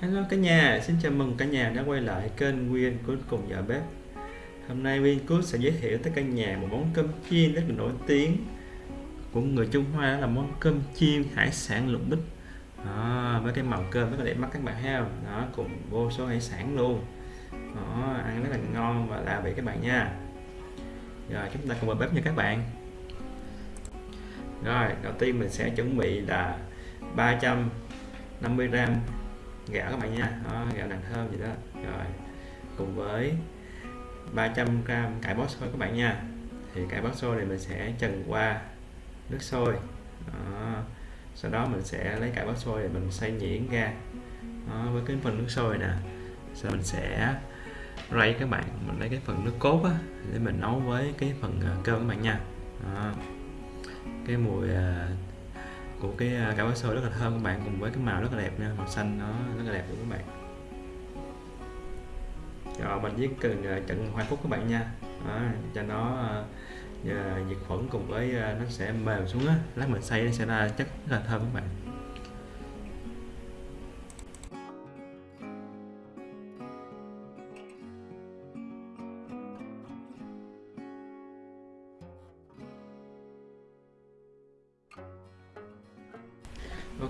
Hello cả nhà, xin chào mừng cả nhà đã quay lại kênh Nguyên Cút cùng vợ bếp. Hôm nay Nguyên Cút sẽ giới thiệu tới cả nhà một món cơm chiên rất là nổi tiếng của người Trung Hoa đó là món cơm chiên hải sản lục bích. Đó, với cái màu cơm rất là đẹp mắt các bạn thấy không? Đó cùng vô số hải sản luôn. Đó, ăn rất là ngon và lạ vị các bạn nha. Rồi chúng ta cùng vào bếp nha các bạn. Rồi đầu tiên mình sẽ chuẩn bị là 350 gram gạo các bạn nha. Đó, gạo nặng thơm gì đó. Rồi cùng với 300 gram cải bó xôi các bạn nha. Thì cải bó xôi này mình sẽ trần qua nước sôi. Đó. sau đó mình sẽ lấy cải bó xôi để mình xay nhuyễn ra. Đó, với cái phần nước sôi nè. Sau mình sẽ rây các bạn mình lấy cái phần nước cốt á, để mình nấu với cái phần ờ, cơm các bạn nha. Đó. cái mùi ờ, của cái à, cải xôi rất là thơm các bạn cùng với cái màu rất là đẹp nha màu xanh nó rất là đẹp luôn các bạn. Rồi mình viết cần à, trận hoa cúc các bạn nha. Đó, cho nó à, à, nhiệt diệt khuẩn cùng với nó sẽ mềm xuống á lát mình xay nó sẽ ra chất rất là thơm các bạn.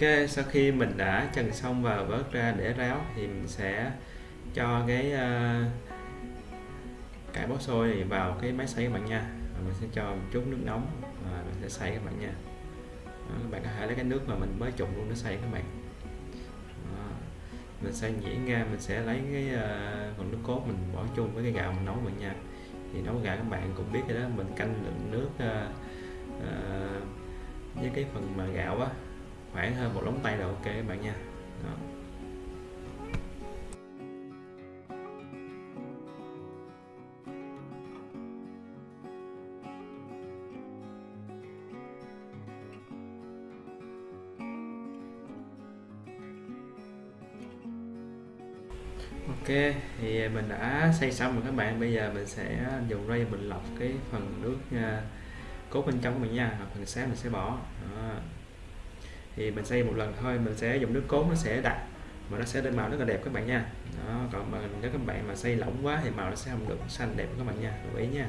Ok, sau khi mình đã trần xong và vớt ra để ráo thì mình sẽ cho cái uh, cải bó xôi này vào cái máy xay các bạn nha. Và mình sẽ cho một chút nước nóng và mình sẽ xay các bạn nha. Đó, các bạn có thể lấy cái nước mà mình mới trụng luôn để xay các bạn. Đó. mình xay nhuyễn ra mình sẽ lấy cái uh, phần nước cốt mình bỏ chung với cái gạo mình nấu các bạn nha. Thì nấu gạo các bạn cũng biết rồi đó mình canh lượng nước uh, uh, với cái phần mà gạo á khoảng hơn một lóng tay là ok các bạn nha. Đó. Ok, thì mình đã xây xong rồi các bạn. Bây giờ mình sẽ dùng rây mình lọc cái phần nước à, cốt bên trong của mình nha. Phần sáng mình sẽ bỏ thì mình xây một lần thôi, mình sẽ dùng nước cốt nó sẽ đặc mà nó sẽ lên màu rất là đẹp các bạn nha. Đó, còn mà nếu các bạn mà xây lỏng quá thì màu nó sẽ không được xanh đẹp các bạn nha, lưu ý nha.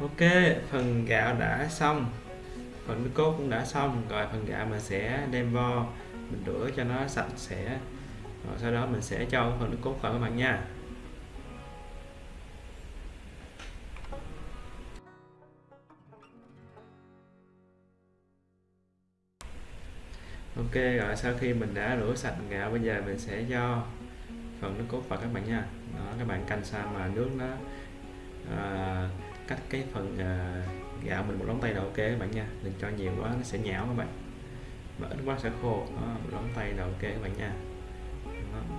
Ok phần gạo đã xong. Phần nước cốt cũng đã xong. Rồi phần gạo mình sẽ đem vo mình rửa cho nó sạch sẽ. Rồi sau đó mình sẽ cho phần nước cốt vào các bạn nha. Ok rồi sau khi mình đã rửa sạch gạo bây giờ mình sẽ cho phần nước cốt vào các bạn nha. Đó các bạn canh sao mà nước nó à, cách cái phần uh, gạo mình một lóng tay là ok các bạn nha. Đừng cho nhiều quá nó sẽ nhão các bạn. Mà ít quá sẽ khô đó, một lóng tay là ok các bạn nha. Đó.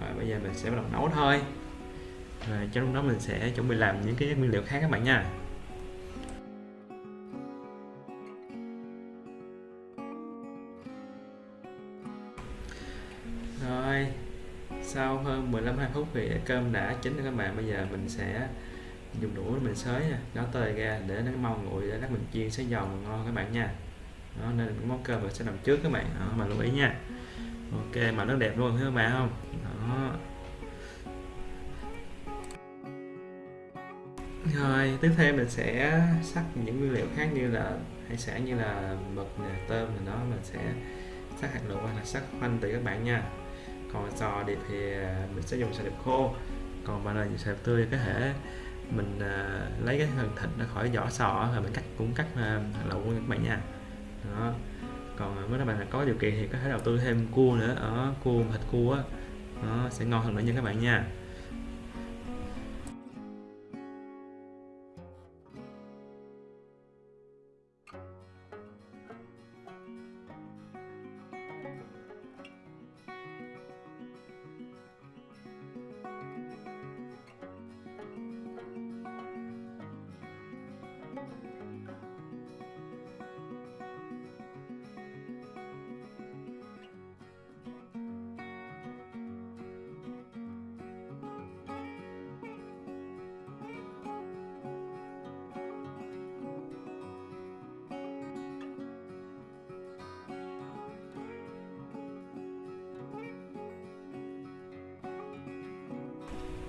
rồi bây giờ mình sẽ bắt đầu nấu thôi. Rồi trong lúc đó mình sẽ chuẩn bị làm những cái nguyên liệu khác các bạn nha. Rồi sau hơn 15 20 phút thì cơm đã chín rồi các bạn. Bây giờ mình sẽ dùng đũa mình xới nó tơi ra để nó mau nguội để lát mình chiên sẽ giòn ngon các bạn nha. Đó nên món cơm mình sẽ nằm trước các bạn. Đó, mà lưu ý nha. Ok mà nó đẹp luôn thấy các bạn không? Đó. Rồi tiếp theo mình sẽ sắc những nguyên liệu khác như là hải sản như là mực nè tôm thì đó mình sẽ sắc hạt lựu hoặc là sắc khoanh tùy các bạn nha. Còn sò điệp thì mình sẽ dùng sò điệp khô. Còn bạn là sò điệp tươi có thể mình à, lấy cái phần thịt nó khỏi vỏ sò rồi mình cắt cũng cắt à, lẩu các bạn nha. Đó. Còn à, nếu các bạn có điều kiện thì có thể đầu tư thêm cua nữa. Ở cua thịt cua á. Nó sẽ ngon hơn nữa nha các bạn nha.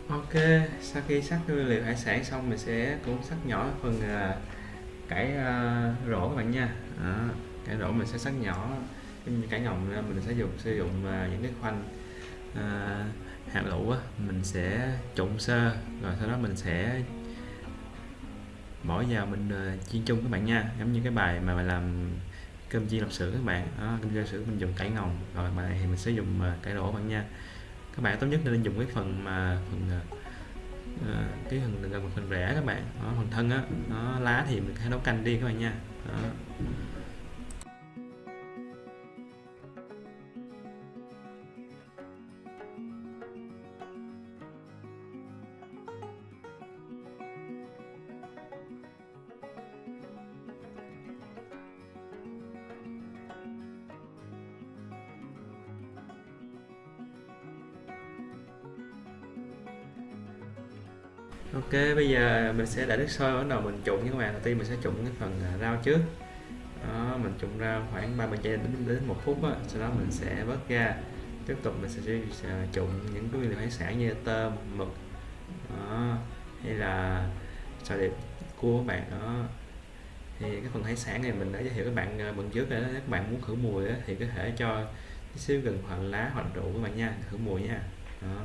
Ok, sau khi sắc nguyên liệu hải sản xong mình sẽ cũng sắc nhỏ phần uh, cải uh, rổ các bạn nha. à, cải rổ mình sẽ sắc nhỏ cải ngồng mình sẽ dùng sử dụng uh, những cái khoanh uh, hạt lựu á, mình sẽ trộn sơ rồi sau đó mình sẽ bỏ vào mình uh, chiên chung các bạn nha. Giống như cái bài mà mình làm cơm chiên lạp sữa các bạn. À, cơm chiên lạp sữa mình dùng cải ngồng rồi mà này thì mình sẽ dùng uh, cải các bạn nha các bạn tốt nhất nên dùng cái phần mà phần uh, cái phần gần phần rẻ các bạn đó, phần thân á nó lá thì mình hãy nấu canh đi các bạn nha đó. Ok, bây giờ mình sẽ để nước sôi bắt đầu mình trụng nha các bạn. Đầu tiên mình sẽ trụng cái phần à, rau trước. Đó, mình trụng rau khoảng 30 giây đến đến một phút á, sau đó mình sẽ vớt ra. Tiếp tục mình sẽ, sẽ à, trụng những cái nguyên liệu hải sản như tôm, mực, đó, hay là sò điệp, cua các bạn đó. Thì cái phần hải sản này mình đã giới thiệu các bạn à, bận trước rồi đó. Các bạn muốn khử mùi đó, thì có thể cho xíu gần hoặc lá hoặc rượu các bạn nha, khử mùi nha. Đó.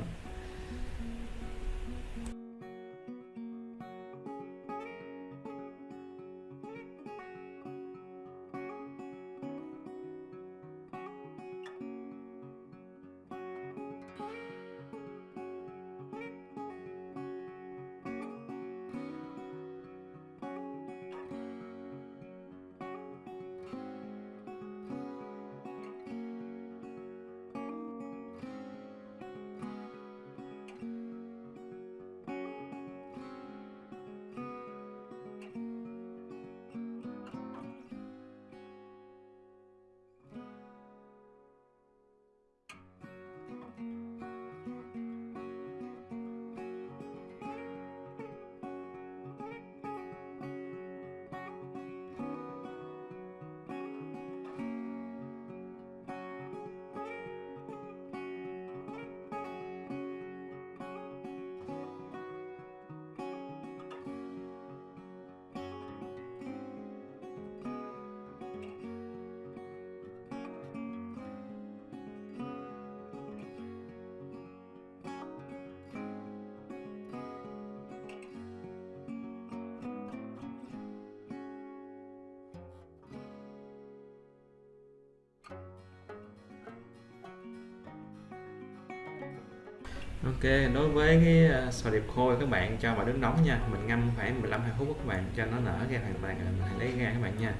Ok, đối với cái à, sò điệp khô các bạn cho vào nước nóng nha. Mình ngâm khoảng 15 20 phút các bạn cho nó nở ra hoàn toàn mình hãy lấy ra các bạn nha.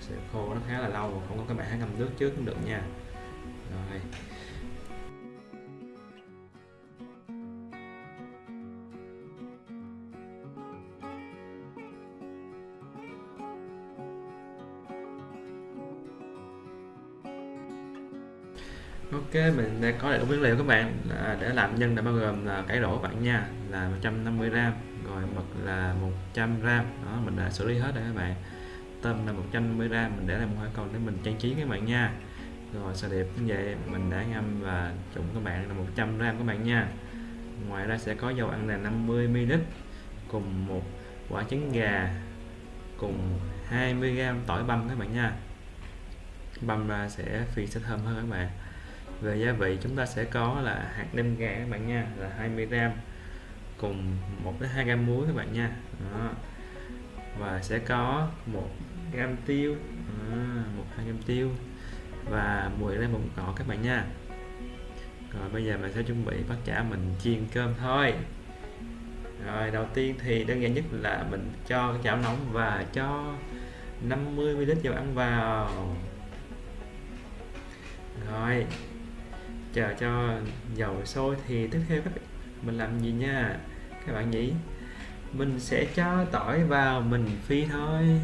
Sò điệp khô nó khá là lâu không có các bạn hãy ngâm nước trước cũng được nha. Rồi. Mình đã có đầy đủ nguyên liệu các bạn à, để làm nhân đã bao gồm là cải đổ bạn nha là 150g rồi mực là 100g đó mình đã xử lý hết rồi các bạn. Tôm là 150g mình để làm hoa còn để mình trang trí các bạn nha. Rồi sò đẹp như vậy mình đã ngâm và trụng các bạn là 100g các bạn nha. Ngoài ra sẽ có dầu ăn là 50ml cùng một quả trứng gà cùng 20g tỏi băm các bạn nha. Băm ra sẽ phi sẽ thơm hơn các bạn về gia vị chúng ta sẽ có là hạt nêm gà các bạn nha là 20g cùng 1 đến 2 gram muối các bạn nha. Đó. và sẽ có 1 gram tiêu. À, một hai gram tiêu và 10 gram bột ngọt các bạn nha. Rồi bây giờ mình sẽ chuẩn bị bắt chả mình chiên cơm thôi. Rồi đầu tiên thì đơn giản nhất là mình cho chảo nóng và cho 50 ml dầu ăn vào. Rồi chờ cho dầu sôi thì tiếp theo các mình làm gì nha? Các bạn nhỉ mình sẽ cho tỏi vào mình phi thôi.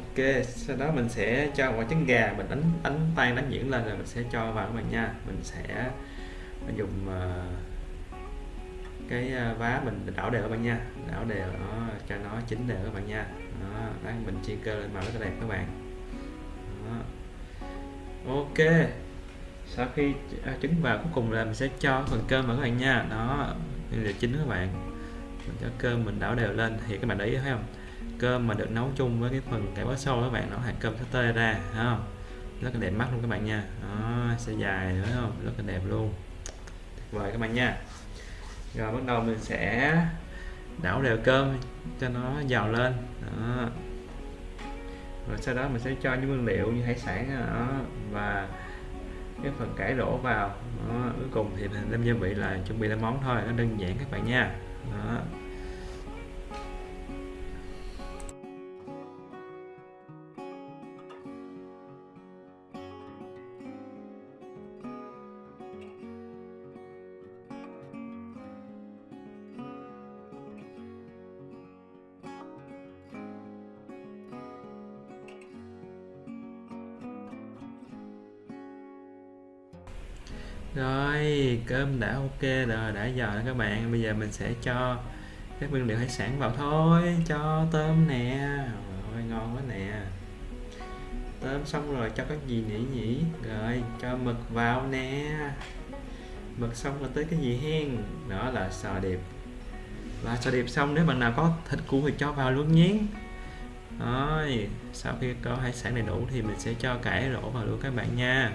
Ok sau đó mình sẽ cho quả trứng gà mình đánh đánh tan đánh nhuyễn lên rồi mình sẽ cho vào các bạn nha. Mình sẽ dùng uh, cái ờ, vá mình đảo đều các bạn nha. Đảo đều nó cho nó chín đều các bạn nha. Đó, đó mình chiên cơ lên màu rất là đẹp các bạn. Đó. ok sau khi ờ, trứng vào cuối cùng là mình sẽ cho phần cơm vào các bạn nha. Đó đây là chín các bạn. Mình cho cơm mình đảo đều lên thì các bạn để ý thấy không? Cơm mà được nấu chung với cái phần cải bó xôi các bạn nó hạt cơm sẽ tơi ra không? Rất là đẹp mắt luôn các bạn nha. Đó, sẽ dài nữa không? Rất là đẹp luôn. Tuyệt vời các bạn nha. Rồi bắt đầu mình sẽ đảo đều cơm cho nó giàu lên. Đó. rồi sau đó mình sẽ cho những nguyên liệu như hải sản đó, và cái phần cải đổ vào. Đó. cuối cùng thì mình đem gia vị là chuẩn bị làm món thôi nó đơn giản các bạn nha. Đó. Rồi, cơm đã ok rồi, đã giờ các bạn. Bây giờ mình sẽ cho các nguyên liệu hải sản vào thôi. Cho tôm nè. Rồi, ngon quá nè. Tôm xong rồi, cho cái gì nhỉ nhỉ? Rồi, cho mực vào nè. Mực xong rồi tới cái gì hen? Đó là sò điệp. Và sò điệp xong, nếu bạn nào có thịt cua thì cho vào luôn nhé. Rồi, sau khi có hải sản đầy đủ thì mình sẽ cho cải rổ vào luôn các bạn nha.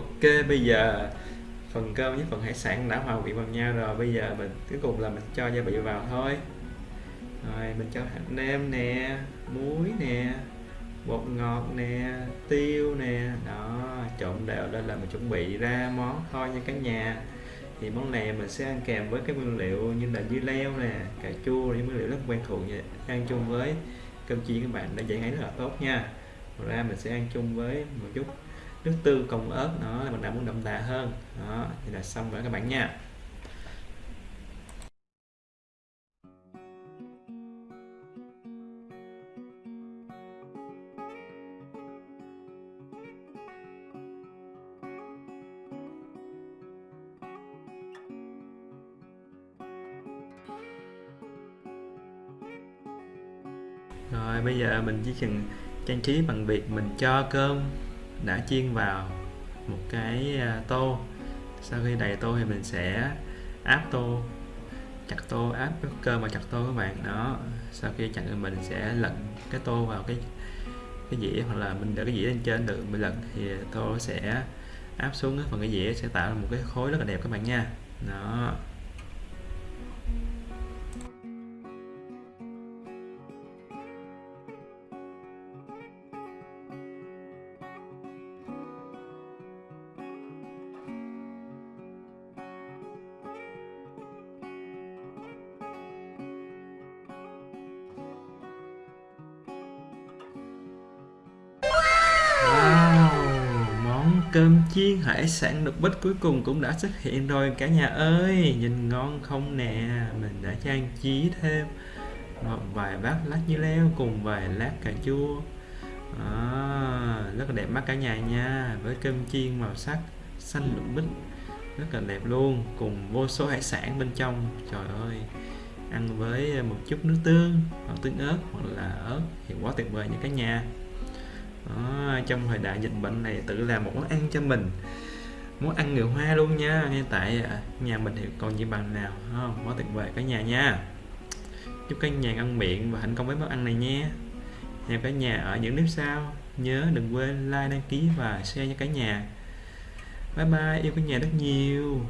Ok, bây giờ phần cơm với phần hải sản đã hòa vị vào nhau rồi. Bây giờ mình, cuối cùng là mình cho gia vị vào thôi. Rồi, mình cho hạt nêm nè, muối nè, bột ngọt nè, tiêu nè. Đó, trộn đều lên là mình chuẩn bị ra món thôi nha cả nhà. Thì món này mình sẽ ăn kèm với cái nguyên liệu như là dưa leo nè, cà chua những nguyên liệu rất quen thuộc nha. Ăn chung với cơm chiên các bạn đã dễ ngấy rất là tốt nha. Ngoài ra mình sẽ ăn chung với một chút nước tương cùng ớt nó là mình đã muốn đậm đà hơn. Đó, thì là xong rồi các bạn nha. Rồi, bây giờ mình chỉ cần trang trí bằng việc mình cho cơm đã chiên vào một cái à, tô. Sau khi đầy tô thì mình sẽ áp tô, chặt tô, áp cái cơm vào chặt tô các bạn. Đó, sau khi chặt thì mình sẽ lật cái tô vào cái cái dĩa hoặc là mình để cái dĩa lên trên được mình lật thì tô sẽ áp xuống, phần cái dĩa sẽ tạo ra một cái khối rất là đẹp các bạn nha. Đó. Sản lục bít cuối cùng cũng đã xuất hiện rồi. Cả nhà ơi nhìn ngon không nè? Mình đã trang trí thêm một vài bát lát dưa leo cùng vài lát cà chua. À, rất là đẹp mắt cả nhà nha. Với cơm chiên màu sắc xanh lục bích rất là đẹp luôn. Cùng vô số hải sản bên trong. Trời ơi ăn với một chút nước tương hoặc tương ớt hoặc là ớt thì quá tuyệt vời nha cả nhà. Đó, trong thời đại dịch bệnh này tự làm một món ăn cho mình muốn ăn người hoa luôn nha. Ngay tại à, nhà mình thì còn gì bằng nào không? Quá tuyệt vời cả nhà nha. Chúc cả nhà ăn miệng và thành công với món ăn này nha. Hẹn cả nhà ở những clip sau. Nhớ đừng quên like, đăng ký và share cho cả nhà. Bye bye, yêu cả nhà rất nhiều.